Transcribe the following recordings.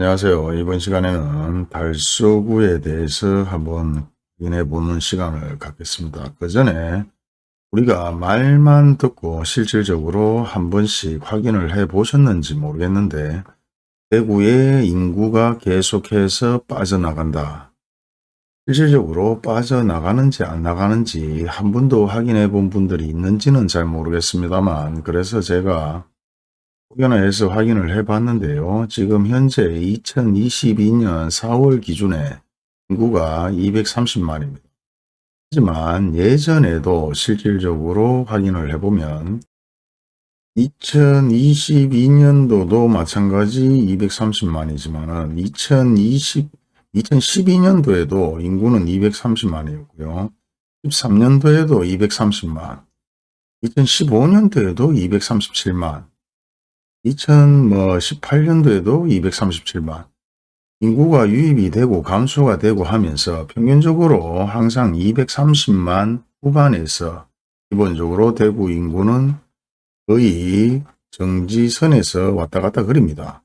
안녕하세요. 이번 시간에는 달서구에 대해서 한번 확인해 보는 시간을 갖겠습니다. 그 전에 우리가 말만 듣고 실질적으로 한 번씩 확인을 해 보셨는지 모르겠는데 대구의 인구가 계속해서 빠져나간다. 실질적으로 빠져나가는지 안 나가는지 한 번도 확인해 본 분들이 있는지는 잘 모르겠습니다만 그래서 제가 혹여나해서 확인을 해 봤는데요. 지금 현재 2022년 4월 기준에 인구가 230만입니다. 하지만 예전에도 실질적으로 확인을 해보면 2022년도도 마찬가지 230만이지만 2020, 2012년도에도 인구는 230만이었고요. 13년도에도 230만, 2015년도에도 237만, 2018년도에도 237만 인구가 유입이 되고 감소가 되고 하면서 평균적으로 항상 230만 후반에서 기본적으로 대구 인구는 거의 정지선에서 왔다 갔다 그립니다.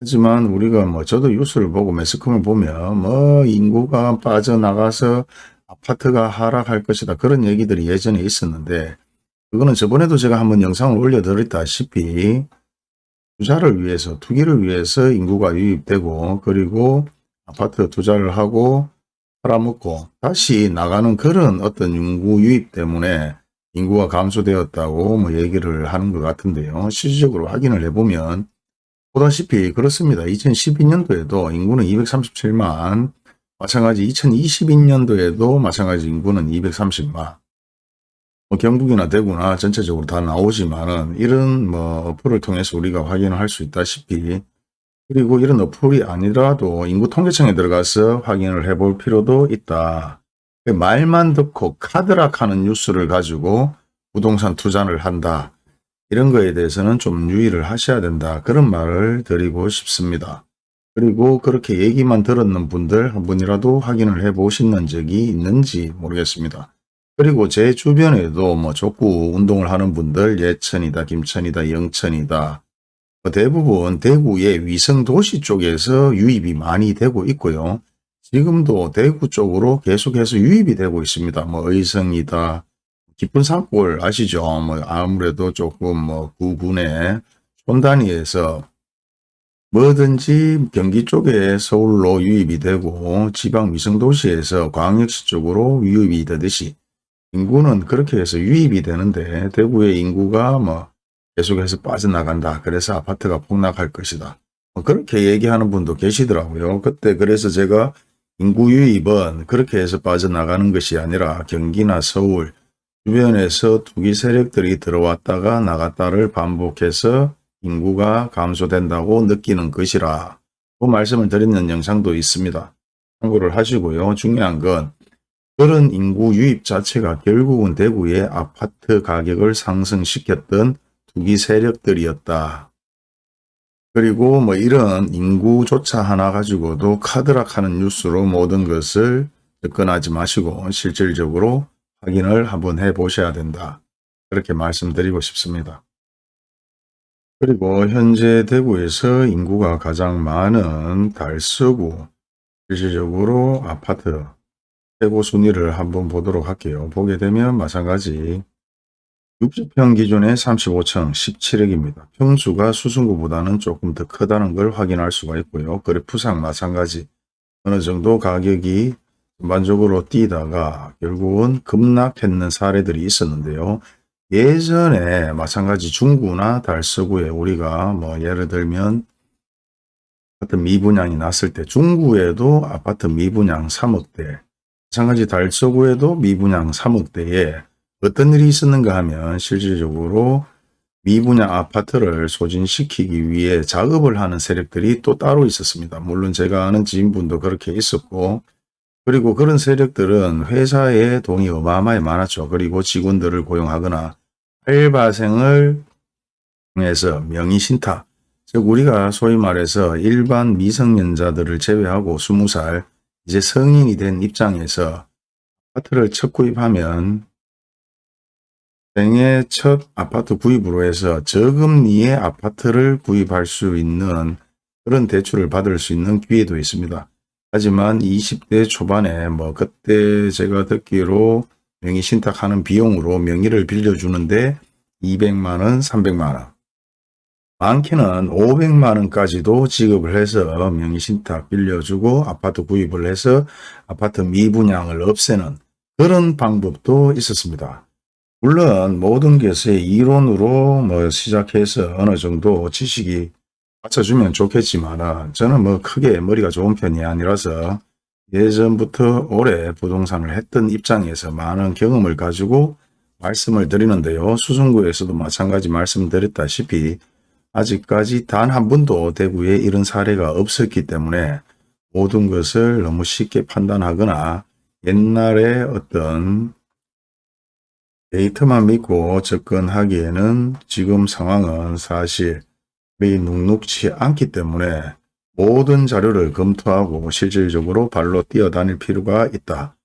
하지만 우리가 뭐 저도 뉴스를 보고 매스컴을 보면 뭐 인구가 빠져나가서 아파트가 하락할 것이다 그런 얘기들이 예전에 있었는데 그거는 저번에도 제가 한번 영상을 올려드렸다시피 투자를 위해서 투기를 위해서 인구가 유입되고 그리고 아파트 투자를 하고 팔아먹고 다시 나가는 그런 어떤 인구 유입 때문에 인구가 감소되었다고 뭐 얘기를 하는 것 같은데요. 실질적으로 확인을 해보면 보다시피 그렇습니다. 2012년도에도 인구는 237만 마찬가지 2022년도에도 마찬가지 인구는 230만 뭐 경북이나 대구나 전체적으로 다 나오지만은 이런 뭐 어플을 통해서 우리가 확인을 할 수 있다시피 그리고 이런 어플이 아니라도 인구통계청에 들어가서 확인을 해볼 필요도 있다. 말만 듣고 카드락하는 뉴스를 가지고 부동산 투자를 한다. 이런 거에 대해서는 좀 유의를 하셔야 된다. 그런 말을 드리고 싶습니다. 그리고 그렇게 얘기만 들었는 분들 한 분이라도 확인을 해 보시는 적이 있는지 모르겠습니다. 그리고 제 주변에도 뭐 족구 운동을 하는 분들 예천이다, 김천이다, 영천이다. 뭐 대부분 대구의 위성도시 쪽에서 유입이 많이 되고 있고요. 지금도 대구 쪽으로 계속해서 유입이 되고 있습니다. 뭐 의성이다, 깊은 산골 아시죠? 뭐 아무래도 조금 뭐 구군의 손단위에서 뭐든지 경기 쪽에 서울로 유입이 되고 지방 위성도시에서 광역시 쪽으로 유입이 되듯이 인구는 그렇게 해서 유입이 되는데 대구의 인구가 뭐 계속해서 빠져나간다. 그래서 아파트가 폭락할 것이다. 뭐 그렇게 얘기하는 분도 계시더라고요. 그때 그래서 제가 인구 유입은 그렇게 해서 빠져나가는 것이 아니라 경기나 서울 주변에서 투기 세력들이 들어왔다가 나갔다를 반복해서 인구가 감소된다고 느끼는 것이라 그 말씀을 드리는 영상도 있습니다. 참고를 하시고요. 중요한 건 그런 인구 유입 자체가 결국은 대구의 아파트 가격을 상승시켰던 투기 세력들이었다. 그리고 뭐 이런 인구조차 하나 가지고도 카드락하는 뉴스로 모든 것을 접근하지 마시고 실질적으로 확인을 한번 해 보셔야 된다. 그렇게 말씀드리고 싶습니다. 그리고 현재 대구에서 인구가 가장 많은 달서구 실질적으로 아파트 최고 순위를 한번 보도록 할게요. 보게 되면 마찬가지 60평 기준의 35층 17억입니다. 평수가 수승구보다는 조금 더 크다는 걸 확인할 수가 있고요. 그래프상 마찬가지 어느 정도 가격이 전반적으로 뛰다가 결국은 급락했는 사례들이 있었는데요. 예전에 마찬가지 중구나 달서구에 우리가 뭐 예를 들면 아파트 미분양이 났을 때 중구에도 아파트 미분양 3억대 마찬가지 달서구에도 미분양 3억대에 어떤 일이 있었는가 하면 실질적으로 미분양 아파트를 소진시키기 위해 작업을 하는 세력들이 또 따로 있었습니다. 물론 제가 아는 지인분도 그렇게 있었고 그리고 그런 세력들은 회사에 돈이 어마어마히 많았죠. 그리고 직원들을 고용하거나 알바생을 통해서 명의신탁, 즉 우리가 소위 말해서 일반 미성년자들을 제외하고 20살 이제 성인이 된 입장에서 아파트를 첫 구입하면 생애 첫 아파트 구입으로 해서 저금리의 아파트를 구입할 수 있는 그런 대출을 받을 수 있는 기회도 있습니다. 하지만 20대 초반에 뭐 그때 제가 듣기로 명의 신탁하는 비용으로 명의를 빌려주는데 200만원, 300만원 많게는 500만 원까지도 지급을 해서 명의 신탁 빌려주고 아파트 구입을 해서 아파트 미분양을 없애는 그런 방법도 있었습니다. 물론 모든 것에 이론으로 뭐 시작해서 어느 정도 지식이 받쳐주면 좋겠지만 저는 뭐 크게 머리가 좋은 편이 아니라서 예전부터 오래 부동산을 했던 입장에서 많은 경험을 가지고 말씀을 드리는데요. 수성구에서도 마찬가지 말씀드렸다시피 아직까지 단 한 번도 대구에 이런 사례가 없었기 때문에 모든 것을 너무 쉽게 판단하거나 옛날에 어떤 데이터만 믿고 접근하기에는 지금 상황은 사실 이 눅눅치 않기 때문에 모든 자료를 검토하고 실질적으로 발로 뛰어다닐 필요가 있다.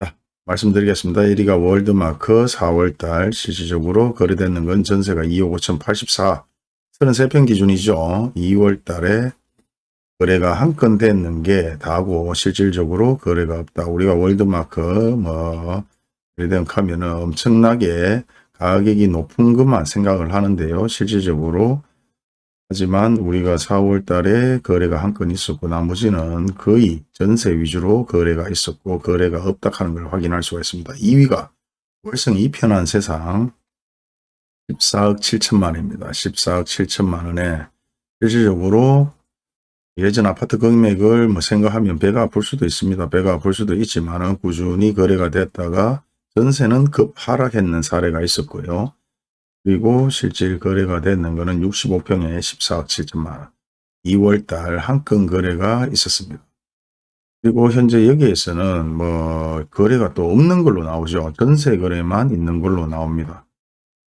자, 말씀드리겠습니다. 1위가 월드마크 4월달 실질적으로 거래되는 건 전세가 2억 5,084 33평 기준이죠. 2월 달에 거래가 한 건 됐는 게 다고 실질적으로 거래가 없다. 우리가 월드마크 뭐 예를 하면은 엄청나게 가격이 높은 것만 생각을 하는데요. 실질적으로 하지만 우리가 4월 달에 거래가 한 건 있었고 나머지는 거의 전세 위주로 거래가 있었고 거래가 없다 하는 걸 확인할 수가 있습니다. 2위가 월성 2편한 세상 14억 7천만 원입니다. 14억 7천만 원에 실질적으로 예전 아파트 금액을 뭐 생각하면 배가 아플 수도 있습니다. 배가 아플 수도 있지만 꾸준히 거래가 됐다가 전세는 급 하락했는 사례가 있었고요. 그리고 실질 거래가 됐는 것은 65평에 14억 7천만원 2월달 한 건 거래가 있었습니다. 그리고 현재 여기에서는 뭐 거래가 또 없는 걸로 나오죠. 전세 거래만 있는 걸로 나옵니다.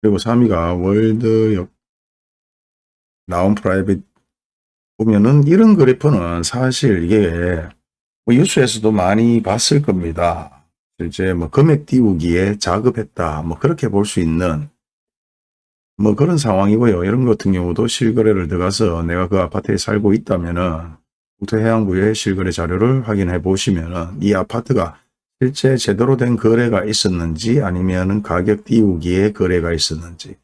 그리고 3위가 월배역 라온 프라이빗 보면은 이런 그래프는 사실 이게 뭐 뉴스에서도 많이 봤을 겁니다. 실제 뭐 금액 띄우기에 작업했다 뭐 그렇게 볼 수 있는 뭐 그런 상황이고요. 이런 같은 경우도 실거래를 들어가서 내가 그 아파트에 살고 있다면은 국토해양부의 실거래 자료를 확인해 보시면은 이 아파트가 실제 제대로 된 거래가 있었는지 아니면은 가격 띄우기에 거래가 있었는지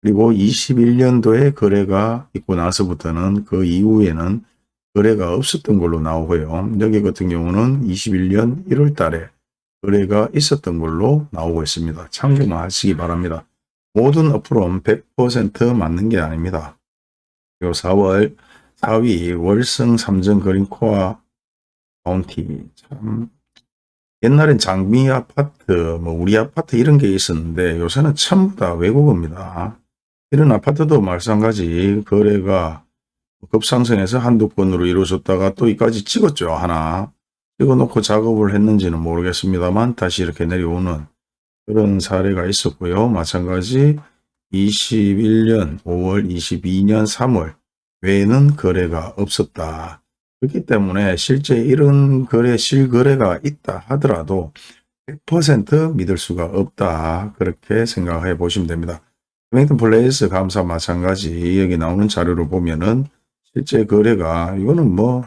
그리고 21년도에 거래가 있고 나서부터는 그 이후에는 거래가 없었던 걸로 나오고요. 여기 같은 경우는 21년 1월 달에 거래가 있었던 걸로 나오고 있습니다. 참고만 하시기 바랍니다. 모든 어플은 100% 맞는 게 아닙니다. 그리고 4월 4위 월성 삼정 그린코아 카운티 참 옛날엔 장미 아파트 뭐 우리 아파트 이런 게 있었는데 요새는 전부 다 외국어입니다. 이런 아파트도 마찬가지 거래가 급상승해서 한두 건으로 이루어졌다가 또 이까지 찍었죠 하나 찍어놓고 작업을 했는지는 모르겠습니다만 다시 이렇게 내려오는 그런 사례가 있었고요. 마찬가지 21년 5월 22년 3월 외에는 거래가 없었다. 그렇기 때문에 실제 이런 거래 실거래가 있다 하더라도 100% 믿을 수가 없다. 그렇게 생각해 보시면 됩니다. 웨밍턴 플레이스 감사 마찬가지 여기 나오는 자료를 보면은 실제 거래가 이거는 뭐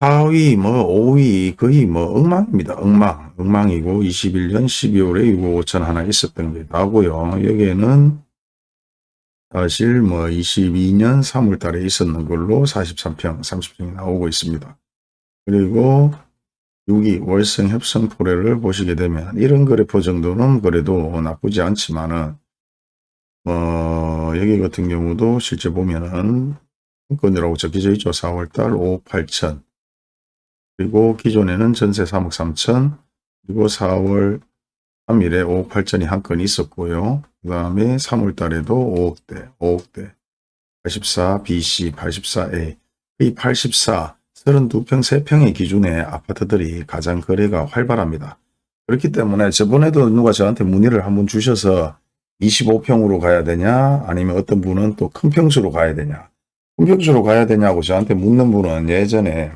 4위, 뭐 5위 거의 뭐 엉망입니다. 엉망. 엉망이고 21년 12월에 6억 5천 하나 있었던 게 나고요. 여기에는 사실 뭐 22년 3월 달에 있었는 걸로 43평, 30평이 나오고 있습니다. 그리고 6위 월성 협성 포레를 보시게 되면 이런 그래프 정도는 그래도 나쁘지 않지만은 어 여기 같은 경우도 실제 보면은 건이라고 적혀져 있죠. 4월달 5억 8천 그리고 기존에는 전세 3억 3천 그리고 4월 3일에 5억 8천이 한 건 있었고요. 그 다음에 3월 달에도 5억대, 5억대, 84 BC, 84A, 이 84, 32평, 3평의 기준의 아파트들이 가장 거래가 활발합니다. 그렇기 때문에 저번에도 누가 저한테 문의를 한번 주셔서 25평으로 가야 되냐 아니면 어떤 분은 또 큰 평수로 가야 되냐 큰 평수로 가야 되냐고 저한테 묻는 분은 예전에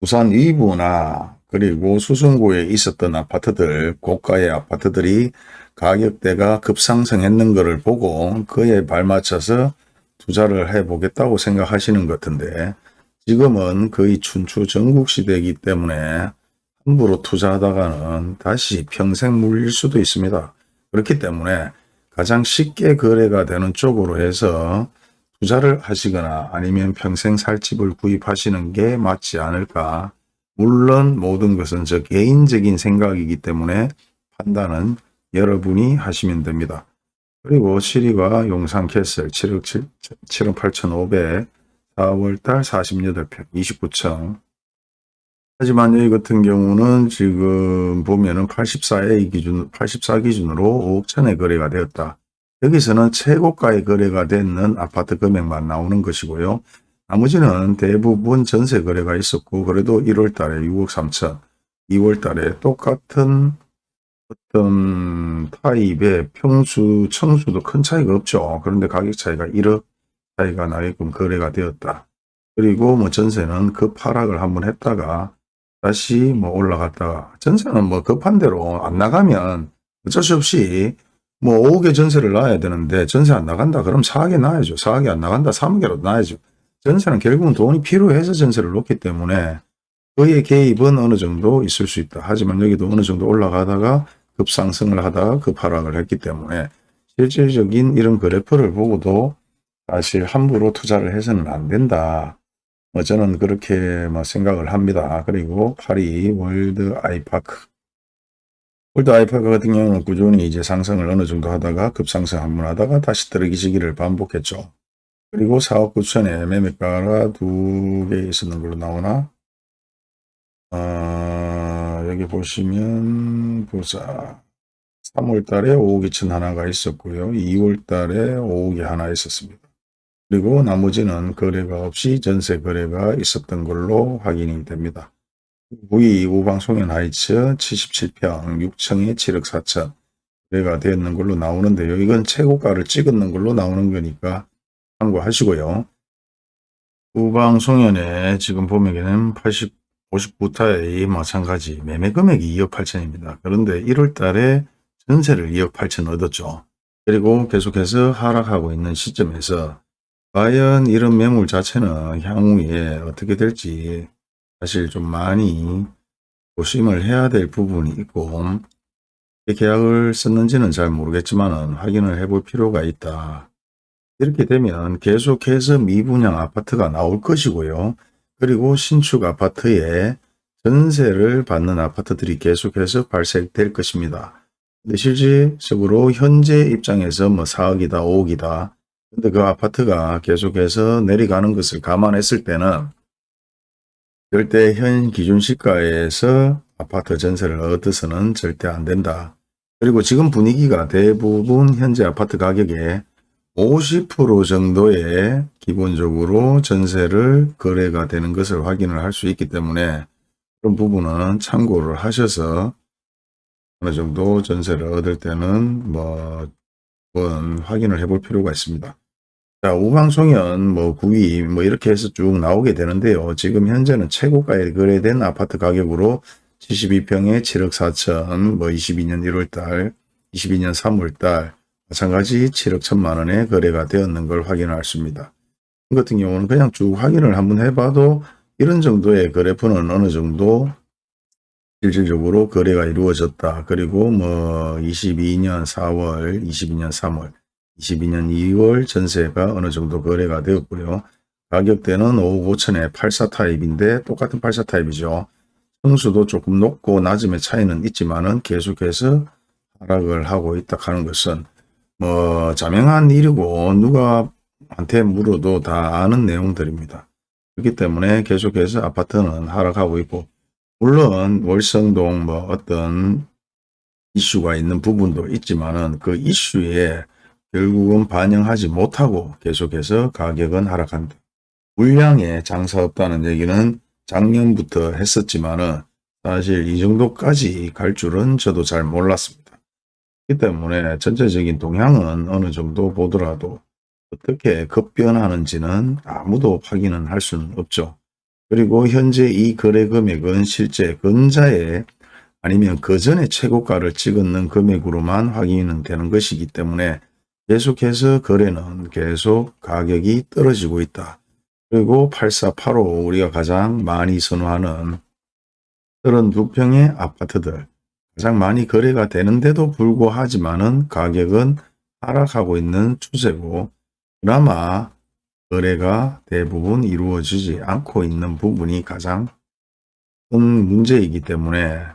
부산 이부나 그리고 수성구에 있었던 아파트들, 고가의 아파트들이 가격대가 급상승했는 것을 보고 그에 발맞춰서 투자를 해보겠다고 생각하시는 것 같은데 지금은 거의 춘추 전국 시대이기 때문에 함부로 투자하다가는 다시 평생 물릴 수도 있습니다. 그렇기 때문에 가장 쉽게 거래가 되는 쪽으로 해서 투자를 하시거나 아니면 평생 살 집을 구입하시는 게 맞지 않을까. 물론 모든 것은 저 개인적인 생각이기 때문에 판단은 여러분이 하시면 됩니다. 그리고 7위가 용산캐슬 7억 7, 7억 8,500 4월달 48평 29층 하지만 여기 같은 경우는 지금 보면은 84A 기준, 84 기준으로 5억 천에 거래가 되었다. 여기서는 최고가의 거래가 되는 아파트 금액만 나오는 것이고요. 나머지는 대부분 전세 거래가 있었고 그래도 1월 달에 6억 3천, 2월 달에 똑같은 어떤 타입의 평수, 청수도 큰 차이가 없죠. 그런데 가격 차이가 1억 차이가 나게끔 거래가 되었다. 그리고 뭐 전세는 급하락을 한번 했다가 다시 뭐 올라갔다가 전세는 뭐 급한 대로 안 나가면 어쩔 수 없이 뭐 5억에 전세를 놔야 되는데 전세 안 나간다 그럼 4억에 놔야죠. 4억이 안 나간다 3억에라도 놔야죠. 전세는 결국은 돈이 필요해서 전세를 놓기 때문에 그의 개입은 어느 정도 있을 수 있다. 하지만 여기도 어느 정도 올라가다가 급상승을 하다가 급하락을 했기 때문에 실질적인 이런 그래프를 보고도 사실 함부로 투자를 해서는 안 된다. 뭐 저는 그렇게 뭐 생각을 합니다. 그리고 파리 월드 아이파크. 월드 아이파크 같은 경우는 꾸준히 이제 상승을 어느 정도 하다가 급상승 한 번 하다가 다시 떨어지는 시기를 반복했죠. 그리고 4억 9천에 매매가가 두 개 있었는 걸로 나오나? 아, 여기 보시면 보자. 3월 달에 5억 2천 하나가 있었고요. 2월 달에 5억이 하나 있었습니다. 그리고 나머지는 거래가 없이 전세 거래가 있었던 걸로 확인이 됩니다. V 우방송현 하이츠 77평 6층에 7억 4천 거래가 되었는 걸로 나오는데요. 이건 최고가를 찍었는 걸로 나오는 거니까 참고하시고요. 우방송현에 지금 보면은 80, 59타의 마찬가지 매매 금액이 2억 8천입니다. 그런데 1월 달에 전세를 2억 8천 얻었죠. 그리고 계속해서 하락하고 있는 시점에서 과연 이런 매물 자체는 향후에 어떻게 될지 사실 좀 많이 조심을 해야 될 부분이 있고 계약을 썼는지는 잘 모르겠지만 확인을 해볼 필요가 있다. 이렇게 되면 계속해서 미분양 아파트가 나올 것이고요. 그리고 신축 아파트에 전세를 받는 아파트들이 계속해서 발생될 것입니다. 근데 실질적으로 현재 입장에서 뭐 4억이다 5억이다 근데 그 아파트가 계속해서 내려가는 것을 감안했을 때는 절대 현 기준 시가에서 아파트 전세를 얻어서는 절대 안 된다. 그리고 지금 분위기가 대부분 현재 아파트 가격의 50% 정도의 기본적으로 전세를 거래가 되는 것을 확인을 할 수 있기 때문에 그런 부분은 참고를 하셔서 어느 정도 전세를 얻을 때는 뭐 확인을 해 볼 필요가 있습니다. 자, 우방송현, 뭐, 구위, 뭐, 이렇게 해서 쭉 나오게 되는데요. 지금 현재는 최고가에 거래된 아파트 가격으로 72평에 7억 4천, 뭐, 22년 1월달, 22년 3월달, 마찬가지 7억 1천만 원에 거래가 되었는 걸 확인할 수 있습니다. 이 같은 경우는 그냥 쭉 확인을 한번 해봐도 이런 정도의 그래프는 어느 정도 실질적으로 거래가 이루어졌다. 그리고 뭐 22년 4월, 22년 3월, 22년 2월 전세가 어느 정도 거래가 되었고요. 가격대는 5억 5천에 84 타입인데 똑같은 84 타입이죠. 성수도 조금 높고 낮음의 차이는 있지만은 계속해서 하락을 하고 있다 하는 것은 뭐 자명한 일이고 누가 한테 물어도 다 아는 내용들입니다. 그렇기 때문에 계속해서 아파트는 하락하고 있고 물론 월성동 뭐 어떤 이슈가 있는 부분도 있지만은 그 이슈에 결국은 반영하지 못하고 계속해서 가격은 하락한다. 물량에 장사 없다는 얘기는 작년부터 했었지만은 사실 이 정도까지 갈 줄은 저도 잘 몰랐습니다. 그렇기 때문에 전체적인 동향은 어느 정도 보더라도 어떻게 급변하는지는 아무도 확인은 할 수는 없죠. 그리고 현재 이 거래 금액은 실제 근자에 아니면 그 전에 최고가를 찍었는 금액으로만 확인은 되는 것이기 때문에 계속해서 거래는 계속 가격이 떨어지고 있다. 그리고 8485 우리가 가장 많이 선호하는 32평의 아파트들 가장 많이 거래가 되는데도 불구하지만은 가격은 하락하고 있는 추세고 그나마 거래가 대부분 이루어지지 않고 있는 부분이 가장 큰 문제이기 때문에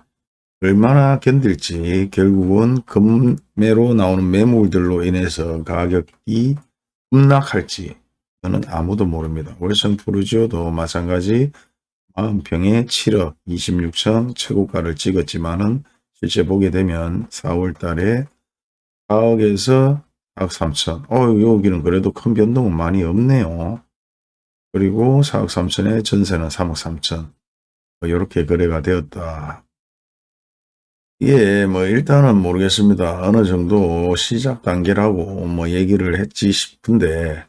얼마나 견딜지 결국은 금매로 나오는 매물들로 인해서 가격이 급락할지 저는 아무도 모릅니다. 월성 푸르지오도 마찬가지 40평에 7억 26천 최고가를 찍었지만은 실제 보게 되면 4월 달에 4억에서 4억 3천. 어, 여기는 그래도 큰 변동은 많이 없네요. 그리고 4억 3천에 전세는 3억 3천. 이렇게 거래가 되었다. 예, 뭐 일단은 모르겠습니다. 어느 정도 시작 단계라고 뭐 얘기를 했지 싶은데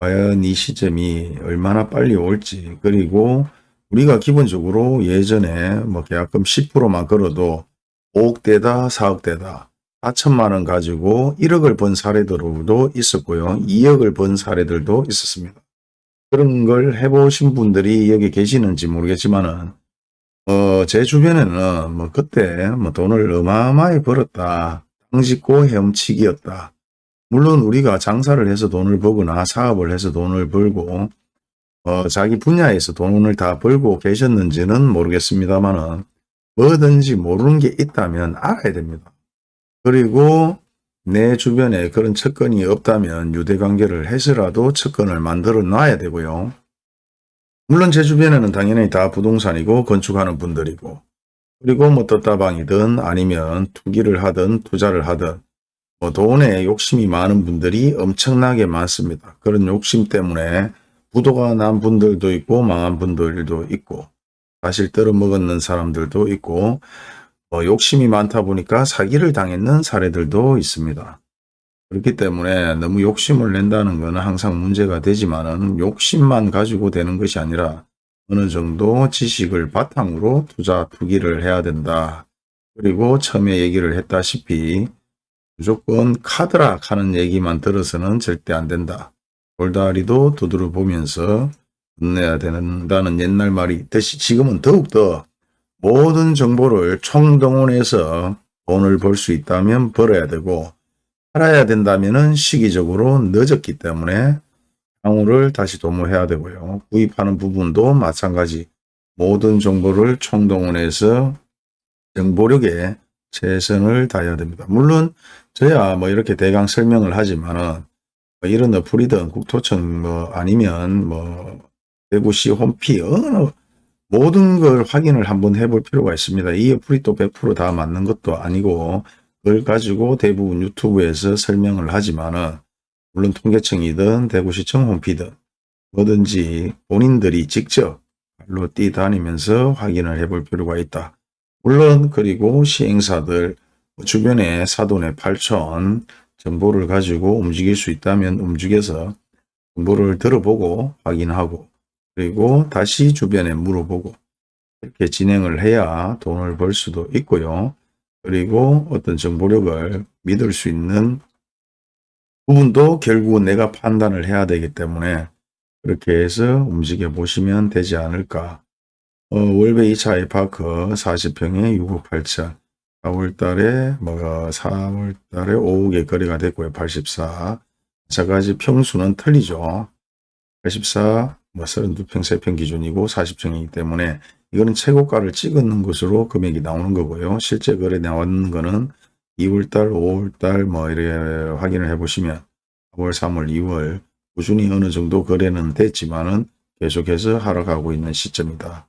과연 이 시점이 얼마나 빨리 올지 그리고 우리가 기본적으로 예전에 뭐 계약금 10%만 걸어도 5억대다 4억대다 4천만 원 가지고 1억을 번 사례들도 있었고요. 2억을 번 사례들도 있었습니다. 그런 걸 해보신 분들이 여기 계시는지 모르겠지만 은 어, 제 주변에는 뭐 그때 뭐 돈을 어마어마하게 벌었다. 땅짓고 헤엄치기였다. 물론 우리가 장사를 해서 돈을 벌거나 사업을 해서 돈을 벌고 어, 자기 분야에서 돈을 다 벌고 계셨는지는 모르겠습니다만은 뭐든지 모르는 게 있다면 알아야 됩니다. 그리고 내 주변에 그런 측근이 없다면 유대관계를 해서라도 측근을 만들어 놔야 되고요. 물론 제 주변에는 당연히 다 부동산이고 건축하는 분들이고 그리고 뭐 떴다방이든 아니면 투기를 하든 투자를 하든 뭐 돈에 욕심이 많은 분들이 엄청나게 많습니다. 그런 욕심 때문에 부도가 난 분들도 있고 망한 분들도 있고 사실 떨어먹었는 사람들도 있고 어, 욕심이 많다 보니까 사기를 당했는 사례들도 있습니다. 그렇기 때문에 너무 욕심을 낸다는 것은 항상 문제가 되지만 은 욕심만 가지고 되는 것이 아니라 어느 정도 지식을 바탕으로 투자 투기를 해야 된다. 그리고 처음에 얘기를 했다시피 무조건 카드락 하는 얘기만 들어서는 절대 안 된다. 돌다리도 두드려 보면서 끝 내야 된다는 옛날 말이 있듯이 지금은 더욱더 모든 정보를 총동원해서 돈을 벌 수 있다면 벌어야 되고 팔아야 된다면 시기적으로 늦었기 때문에 향후를 다시 도모해야 되고요. 구입하는 부분도 마찬가지 모든 정보를 총동원해서 정보력에 최선을 다해야 됩니다. 물론 저야 뭐 이렇게 대강 설명을 하지만은 뭐 이런 어플이든 국토청 뭐 아니면 뭐 대구시 홈피 어느 모든 걸 확인을 한번 해볼 필요가 있습니다. 이 어플이 또 100%다 맞는 것도 아니고 그걸 가지고 대부분 유튜브에서 설명을 하지만은 물론 통계청이든 대구시청 홈피든 뭐든지 본인들이 직접 발로 뛰다니면서 확인을 해볼 필요가 있다. 물론 그리고 시행사들 주변에 사돈의 8천 정보를 가지고 움직일 수 있다면 움직여서 정보를 들어보고 확인하고 그리고 다시 주변에 물어보고 이렇게 진행을 해야 돈을 벌 수도 있고요. 그리고 어떤 정보력을 믿을 수 있는 부분도 결국은 내가 판단을 해야 되기 때문에 그렇게 해서 움직여 보시면 되지 않을까. 어, 월배 2차 아이파크 40평에 6억 8천 4월 달에 뭐 4월 달에 5억에 거래가 됐고요. 84. 마찬가지 평수는 틀리죠. 84, 뭐 32평, 3평 기준이고 40평이기 때문에 이거는 최고가를 찍었는 것으로 금액이 나오는 거고요. 실제 거래 나왔는 거는 2월달, 5월달 뭐 이렇게 확인을 해보시면 4월, 3월, 2월 꾸준히 어느 정도 거래는 됐지만은 계속해서 하락하고 있는 시점이다.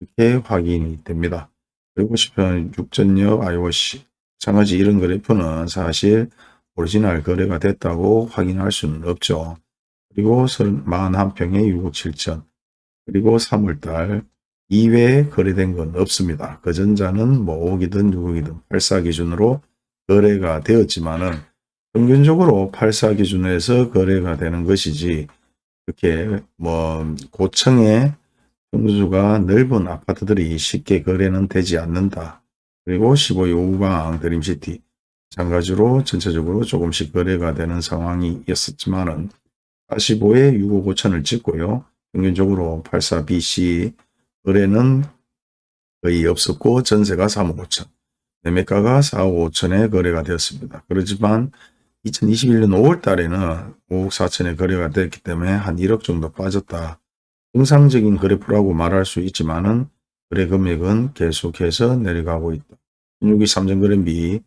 이렇게 확인이 됩니다. 그리고 싶은 육전역 IOC 마찬가지 이런 그래프는 사실 오리지널 거래가 됐다고 확인할 수는 없죠. 그리고 41평에 6억 7천 그리고 3월달 이외에 거래된 건 없습니다. 그 전자는 뭐 5억이든 6억이든 84 기준으로 거래가 되었지만은 평균적으로 84 기준에서 거래가 되는 것이지 이렇게 뭐 고층의 평수가 넓은 아파트들이 쉽게 거래는 되지 않는다. 그리고 15호 우방 드림시티 마찬가지로 전체적으로 조금씩 거래가 되는 상황이었었지만은 45에 6억 5천을 찍고요. 평균적으로 84BC 거래는 거의 없었고 전세가 3억 5천, 매매가가 4억 5천에 거래가 되었습니다. 그렇지만 2021년 5월 달에는 5억 4천에 거래가 됐기 때문에 한 1억 정도 빠졌다. 정상적인 거래표라고 말할 수 있지만 은 거래 금액은 계속해서 내려가고 있다. 16기 3전 거래비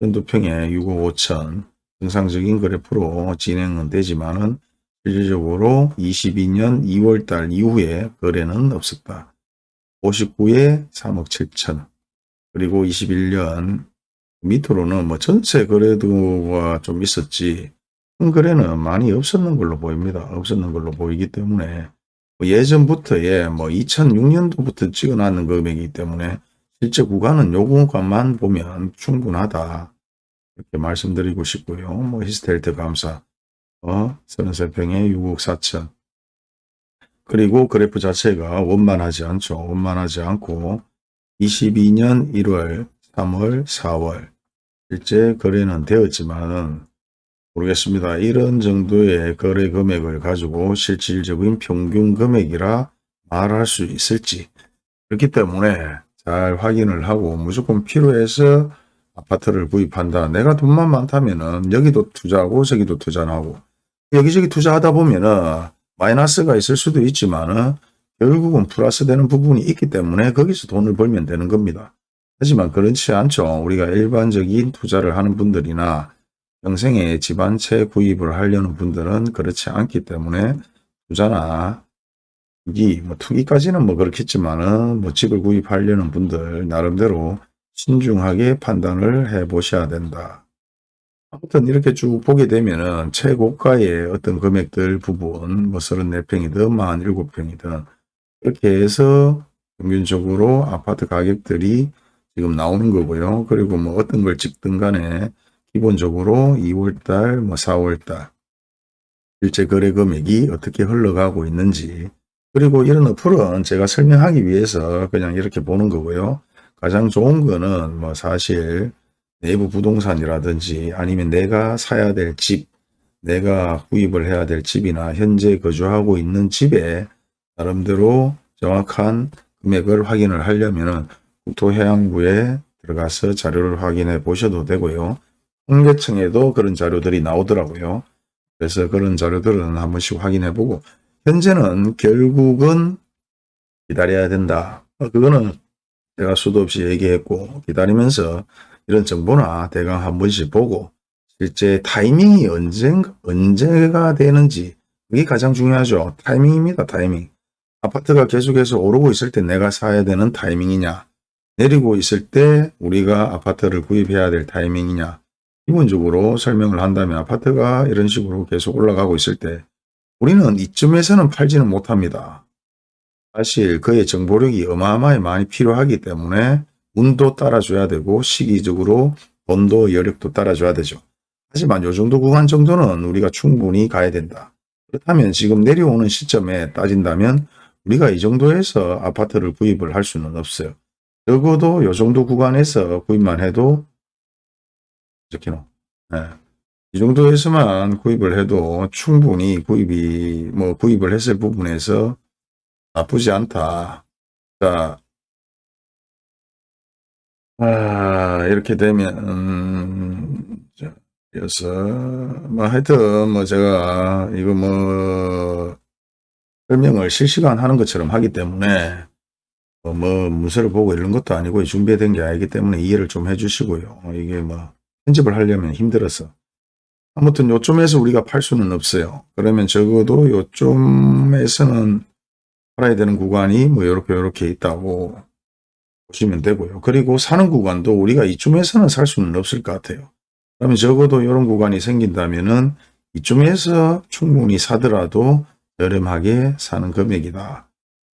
연두평에 6억 5천 정상적인 거래표로 진행은 되지만 은 실질적으로 22년 2월 달 이후에 거래는 없었다. 59에 3억 7천 그리고 21년 밑으로는 뭐 전체 거래도가 좀 있었지 큰 거래는 많이 없었는 걸로 보입니다. 없었는 걸로 보이기 때문에 뭐 예전부터의 뭐 2006년도부터 찍어놨는 금액이기 때문에 실제 구간은 요 구간만 보면 충분하다. 이렇게 말씀드리고 싶고요. 뭐 히스텔트 감사 어, 33평에 6억 4천 그리고 그래프 자체가 원만하지 않죠. 원만하지 않고 22년 1월, 3월, 4월 실제 거래는 되었지만은 모르겠습니다. 이런 정도의 거래 금액을 가지고 실질적인 평균 금액이라 말할 수 있을지 그렇기 때문에 잘 확인을 하고 무조건 필요해서 아파트를 구입한다. 내가 돈만 많다면 은 여기도 투자하고 저기도 투자하고 여기저기 투자하다 보면은 마이너스가 있을 수도 있지만은 결국은 플러스 되는 부분이 있기 때문에 거기서 돈을 벌면 되는 겁니다. 하지만 그렇지 않죠. 우리가 일반적인 투자를 하는 분들이나 평생에 집한채 구입을 하려는 분들은 그렇지 않기 때문에 투자나 투기, 뭐 투기까지는 뭐 그렇겠지만은 뭐 집을 구입하려는 분들 나름대로 신중하게 판단을 해 보셔야 된다. 아무튼 이렇게 쭉 보게 되면은 최고가의 어떤 금액들 부분 뭐 34평이든 47평이든 이렇게 해서 평균적으로 아파트 가격들이 지금 나오는 거고요. 그리고 뭐 어떤 걸 찍든 간에 기본적으로 2월달, 뭐 4월달 실제 거래 금액이 어떻게 흘러가고 있는지 그리고 이런 어플은 제가 설명하기 위해서 그냥 이렇게 보는 거고요. 가장 좋은 거는 뭐 사실 내부 부동산이라든지 아니면 내가 사야 될 집, 내가 구입을 해야 될 집이나 현재 거주하고 있는 집에 나름대로 정확한 금액을 확인을 하려면 국토해양부에 들어가서 자료를 확인해 보셔도 되고요. 통계청에도 그런 자료들이 나오더라고요. 그래서 그런 자료들은 한 번씩 확인해 보고 현재는 결국은 기다려야 된다. 어, 그거는 제가 수도 없이 얘기했고 기다리면서 이런 정보나 대강 한 번씩 보고 실제 타이밍이 언제, 언제가 되는지 그게 가장 중요하죠. 타이밍입니다. 타이밍. 아파트가 계속해서 오르고 있을 때 내가 사야 되는 타이밍이냐 내리고 있을 때 우리가 아파트를 구입해야 될 타이밍이냐 기본적으로 설명을 한다면 아파트가 이런 식으로 계속 올라가고 있을 때 우리는 이쯤에서는 팔지는 못합니다. 사실 그의 정보력이 어마어마히 많이 필요하기 때문에 운도 따라줘야 되고 시기적으로 돈도 여력도 따라줘야 되죠. 하지만 요 정도 구간 정도는 우리가 충분히 가야 된다. 그렇다면 지금 내려오는 시점에 따진다면 우리가 이 정도에서 아파트를 구입을 할 수는 없어요. 적어도 요 정도 구간에서 구입만 해도 이렇게는 네. 이 정도에서만 구입을 해도 충분히 구입이 뭐 구입을 했을 부분에서 나쁘지 않다. 자, 아, 이렇게 되면 음, 자, 그래서 뭐 하여튼 뭐 제가 이거 뭐 설명을 실시간 하는 것처럼 하기 때문에 뭐, 뭐 문서를 보고 이런 것도 아니고 준비된 게 아니기 때문에 이해를 좀 해주시고요. 이게 뭐 편집을 하려면 힘들어서 아무튼 요쯤에서 우리가 팔 수는 없어요. 그러면 적어도 요쯤에서는 팔아야 되는 구간이 뭐 이렇게 이렇게 있다고 보시면 되고요. 그리고 사는 구간도 우리가 이쯤에서는 살 수는 없을 것 같아요. 그러면 적어도 이런 구간이 생긴다면은 이쯤에서 충분히 사더라도 저렴하게 사는 금액이다.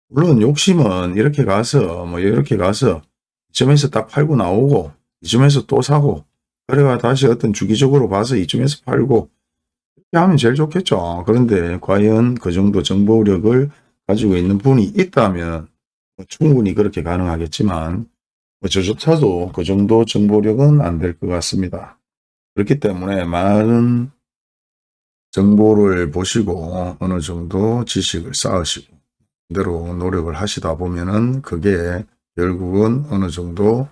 물론 욕심은 이렇게 가서 뭐 이렇게 가서 이쯤에서 딱 팔고 나오고 이쯤에서 또 사고 그래가 다시 어떤 주기적으로 봐서 이쯤에서 팔고 이렇게 하면 제일 좋겠죠. 그런데 과연 그 정도 정보력을 가지고 있는 분이 있다면 뭐 충분히 그렇게 가능하겠지만 뭐 저조차도 그 정도 정보력은 안 될 것 같습니다. 그렇기 때문에 많은 정보를 보시고 어느 정도 지식을 쌓으시고 그대로 노력을 하시다 보면은 그게 결국은 어느 정도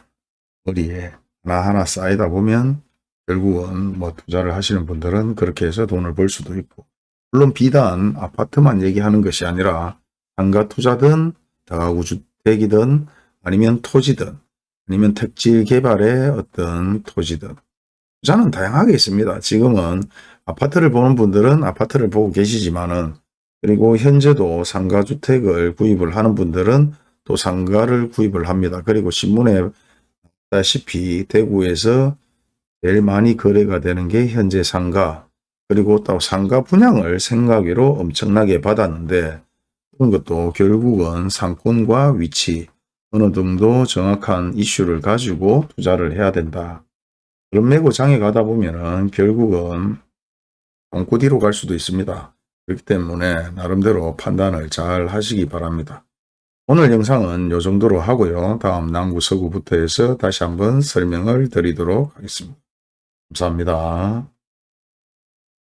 머리에 하나하나 쌓이다 보면 결국은 뭐 투자를 하시는 분들은 그렇게 해서 돈을 벌 수도 있고 물론 비단 아파트만 얘기하는 것이 아니라 상가 투자든 다가구 주택이든 아니면 토지든 아니면 택지 개발의 어떤 토지든 투자는 다양하게 있습니다. 지금은 아파트를 보는 분들은 아파트를 보고 계시지만은 그리고 현재도 상가주택을 구입을 하는 분들은 또 상가를 구입을 합니다. 그리고 신문에 다시피 대구에서 제일 많이 거래가 되는 게 현재 상가 그리고 또 상가 분양을 생각외로 엄청나게 받았는데 그런 것도 결국은 상권과 위치 어느 정도 정확한 이슈를 가지고 투자를 해야 된다. 그런 매고장에 가다 보면은 결국은 똥꼬디로 갈 수도 있습니다. 그렇기 때문에 나름대로 판단을 잘 하시기 바랍니다. 오늘 영상은 이 정도로 하고요. 다음 남구 서구부터 해서 다시 한번 설명을 드리도록 하겠습니다. 감사합니다.